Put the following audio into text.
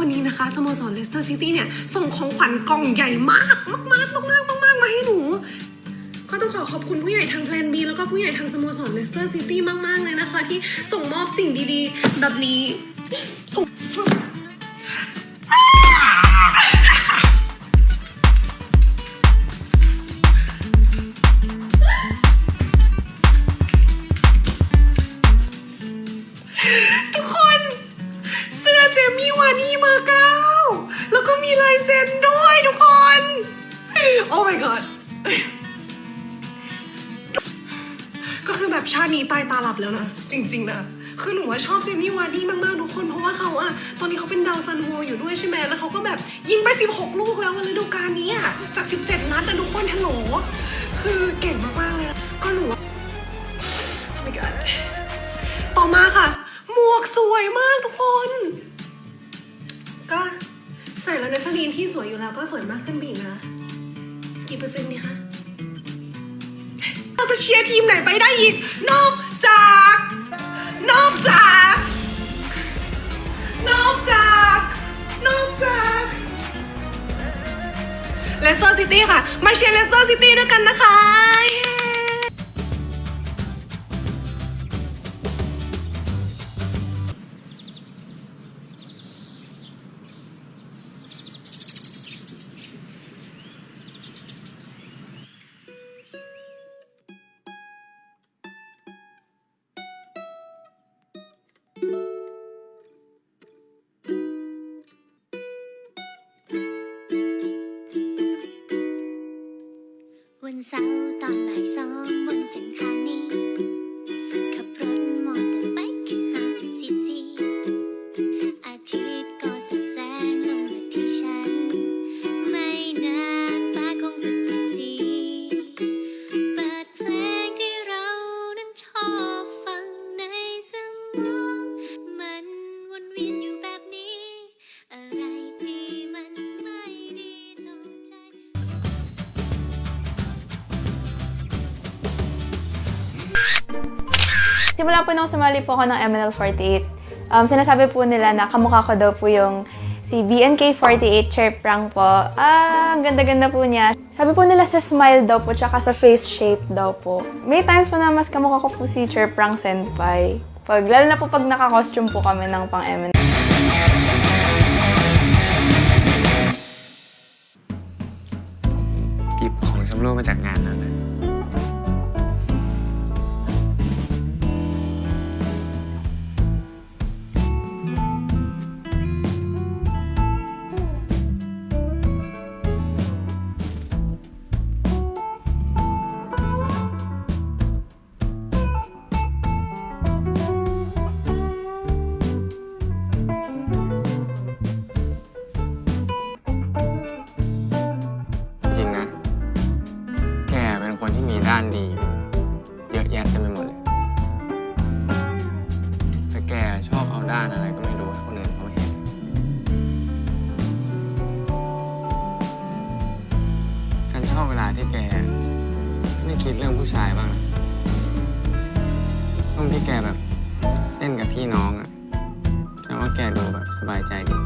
วันนี้นะคะสโมสรเลสเตอร์ซิตี้เนี่ย ส่งของขวัญกล่องใหญ่มากมากมากมากมากมากมาให้หนู ก็ต้องขอขอบคุณผู้ใหญ่ทาง Plan B แล้วก็ผู้ใหญ่ทางสโมสรเลสเตอร์ซิตี้มาก ๆ เลยนะคะ ที่ส่งมอบสิ่งดีๆ แบบนี้ส่ง วาร์ดี้เบอร์เก้าแล้วก็มีลายเซ็นด้วยทุกคน Oh my god ก็คือแบบชาตินี้ตายตาหลับแล้วนะ จริง ๆ นะ คือหนูว่าชอบเจมี่วาร์ดี้มากๆทุกคน เพราะว่าเขาอะตอนนี้เขาเป็นดาวซัลโวอยู่ด้วยใช่ไหมแล้วเขาก็แบบยิงไป 16 ลูกแล้วในฤดูกาลนี้อะจาก 17 นัดนะทุกคนฮัลโหลคือเก่งมากๆเลยก็หนู Oh my god ต่อมาค่ะ หมวกสวยมากทุกคน ใส่แล้วนัชนีนที่สวยอยู่แล้วก็สวยมากขึ้นไปอีกนะ กี่เปอร์เซ็นต์ดีคะเราจะเชียร์ทีมไหนไปได้อีก นอกจาก นอกจาก นอกจาก นอกจากเลสเตอร์ซิตี้ค่ะ มาเชียร์เลสเตอร์ซิตี้ด้วยกันนะคะ เย้วันเสาร์ Simula po nung sumali po ako ng MNL48, um, sinasabi po nila na kamukha ko daw po yung si BNK48 Chair Prank po. Ah, ang ganda-ganda po niya. Sabi po nila sa smile daw po, tsaka sa face shape daw po. May times po na mas kamukha ko po si Chair Prank Senpai. Pag, lalo na po pag naka-costume po kami ng pang MNL. หยิบของชำร่วยมาจากงานนั้น คิดเรื่องผู้ชายบ้างนะช่วงที่แกแบบเล่นกับพี่น้องอะแต่ว่าแกดูแบบสบายใจดี